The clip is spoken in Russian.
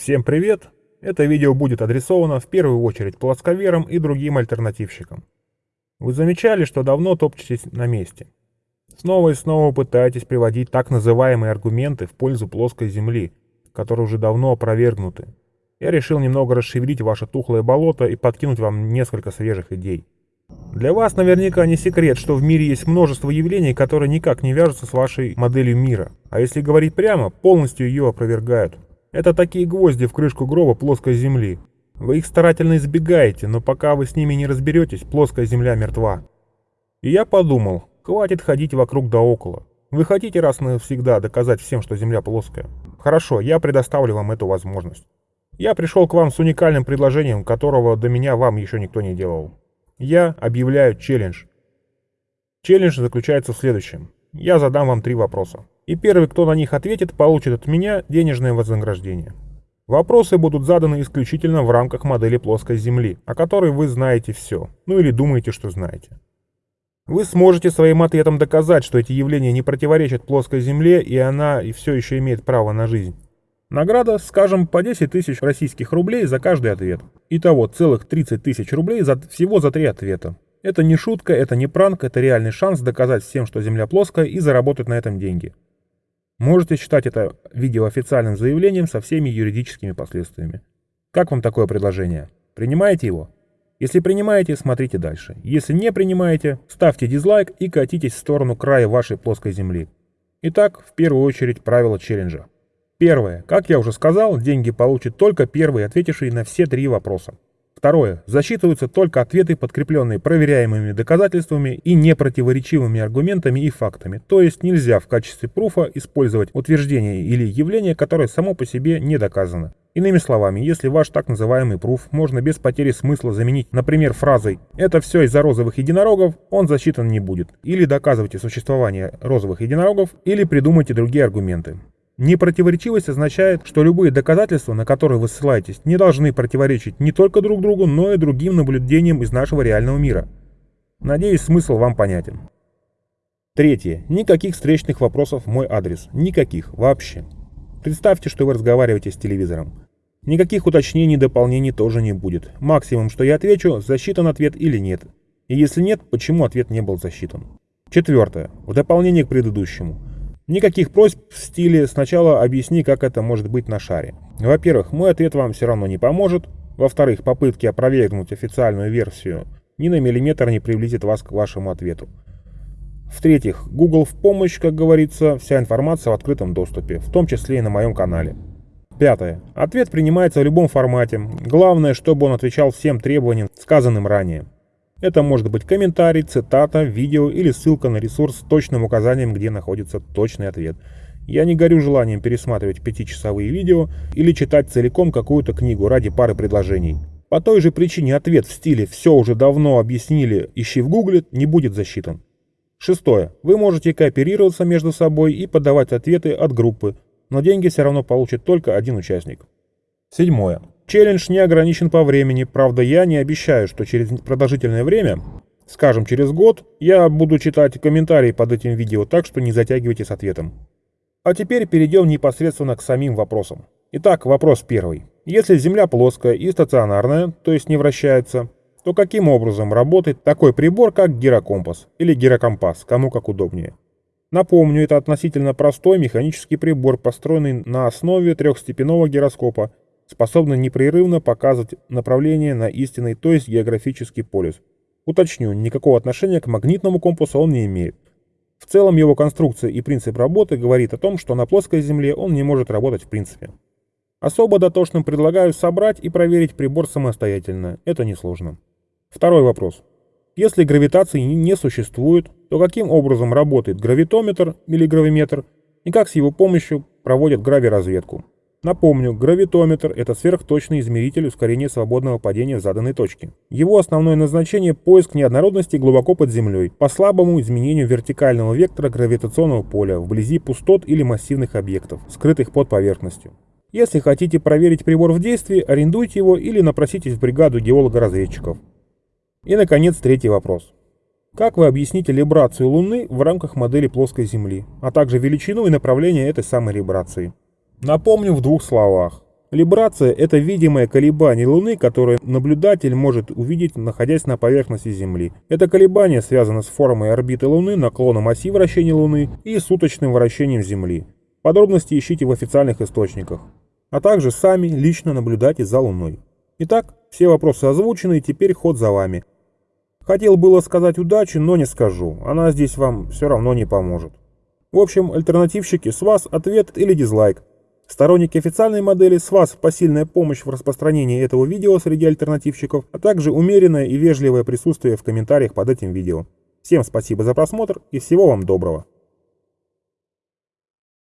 Всем привет! Это видео будет адресовано в первую очередь плосковерам и другим альтернативщикам. Вы замечали, что давно топчетесь на месте. Снова и снова пытаетесь приводить так называемые аргументы в пользу плоской Земли, которые уже давно опровергнуты. Я решил немного расшевелить ваше тухлое болото и подкинуть вам несколько свежих идей. Для вас наверняка не секрет, что в мире есть множество явлений, которые никак не вяжутся с вашей моделью мира, а если говорить прямо, полностью ее опровергают. Это такие гвозди в крышку гроба плоской земли. Вы их старательно избегаете, но пока вы с ними не разберетесь, плоская земля мертва. И я подумал, хватит ходить вокруг да около. Вы хотите раз навсегда доказать всем, что земля плоская? Хорошо, я предоставлю вам эту возможность. Я пришел к вам с уникальным предложением, которого до меня вам еще никто не делал. Я объявляю челлендж. Челлендж заключается в следующем. Я задам вам три вопроса и первый, кто на них ответит, получит от меня денежное вознаграждение. Вопросы будут заданы исключительно в рамках модели плоской Земли, о которой вы знаете все, ну или думаете, что знаете. Вы сможете своим ответом доказать, что эти явления не противоречат плоской Земле, и она и все еще имеет право на жизнь. Награда, скажем, по 10 тысяч российских рублей за каждый ответ. Итого целых 30 тысяч рублей за, всего за три ответа. Это не шутка, это не пранк, это реальный шанс доказать всем, что Земля плоская и заработать на этом деньги. Можете считать это видео официальным заявлением со всеми юридическими последствиями. Как вам такое предложение? Принимаете его? Если принимаете, смотрите дальше. Если не принимаете, ставьте дизлайк и катитесь в сторону края вашей плоской земли. Итак, в первую очередь правила челленджа. Первое. Как я уже сказал, деньги получит только первый, ответивший на все три вопроса. Второе. Засчитываются только ответы, подкрепленные проверяемыми доказательствами и непротиворечивыми аргументами и фактами. То есть нельзя в качестве пруфа использовать утверждение или явление, которое само по себе не доказано. Иными словами, если ваш так называемый пруф можно без потери смысла заменить, например, фразой «это все из-за розовых единорогов», он засчитан не будет. Или доказывайте существование розовых единорогов, или придумайте другие аргументы. Непротиворечивость означает, что любые доказательства, на которые вы ссылаетесь, не должны противоречить не только друг другу, но и другим наблюдениям из нашего реального мира. Надеюсь, смысл вам понятен. Третье. Никаких встречных вопросов в мой адрес. Никаких. Вообще. Представьте, что вы разговариваете с телевизором. Никаких уточнений и дополнений тоже не будет. Максимум, что я отвечу, засчитан ответ или нет. И если нет, почему ответ не был засчитан. Четвертое. В дополнение к предыдущему. Никаких просьб в стиле «сначала объясни, как это может быть на шаре». Во-первых, мой ответ вам все равно не поможет. Во-вторых, попытки опровергнуть официальную версию ни на миллиметр не приблизит вас к вашему ответу. В-третьих, Google в помощь, как говорится, вся информация в открытом доступе, в том числе и на моем канале. Пятое. Ответ принимается в любом формате. Главное, чтобы он отвечал всем требованиям, сказанным ранее. Это может быть комментарий, цитата, видео или ссылка на ресурс с точным указанием, где находится точный ответ. Я не горю желанием пересматривать пятичасовые видео или читать целиком какую-то книгу ради пары предложений. По той же причине ответ в стиле «все уже давно объяснили, ищи в гугле» не будет засчитан. Шестое. Вы можете кооперироваться между собой и подавать ответы от группы, но деньги все равно получит только один участник. Седьмое. Челлендж не ограничен по времени, правда я не обещаю, что через продолжительное время, скажем через год, я буду читать комментарии под этим видео, так что не затягивайте с ответом. А теперь перейдем непосредственно к самим вопросам. Итак, вопрос первый. Если Земля плоская и стационарная, то есть не вращается, то каким образом работает такой прибор, как гирокомпас или гирокомпас, кому как удобнее? Напомню, это относительно простой механический прибор, построенный на основе трехстепенного гироскопа способна непрерывно показывать направление на истинный, то есть географический полюс. Уточню, никакого отношения к магнитному компасу он не имеет. В целом его конструкция и принцип работы говорит о том, что на плоской Земле он не может работать в принципе. Особо дотошным предлагаю собрать и проверить прибор самостоятельно, это несложно. Второй вопрос. Если гравитации не существует, то каким образом работает гравитометр или гравиметр и как с его помощью проводят гравиразведку? Напомню, гравитометр – это сверхточный измеритель ускорения свободного падения в заданной точке. Его основное назначение – поиск неоднородности глубоко под землей по слабому изменению вертикального вектора гравитационного поля вблизи пустот или массивных объектов, скрытых под поверхностью. Если хотите проверить прибор в действии, арендуйте его или напроситесь в бригаду геолога-разведчиков. И, наконец, третий вопрос. Как вы объясните либрацию Луны в рамках модели плоской Земли, а также величину и направление этой самой либрации? Напомню в двух словах. Либрация – это видимое колебание Луны, которое наблюдатель может увидеть, находясь на поверхности Земли. Это колебание связано с формой орбиты Луны, наклоном оси вращения Луны и суточным вращением Земли. Подробности ищите в официальных источниках. А также сами лично наблюдайте за Луной. Итак, все вопросы озвучены, теперь ход за вами. Хотел было сказать удачи, но не скажу. Она здесь вам все равно не поможет. В общем, альтернативщики, с вас ответ или дизлайк. Сторонники официальной модели, с вас посильная помощь в распространении этого видео среди альтернативщиков, а также умеренное и вежливое присутствие в комментариях под этим видео. Всем спасибо за просмотр и всего вам доброго.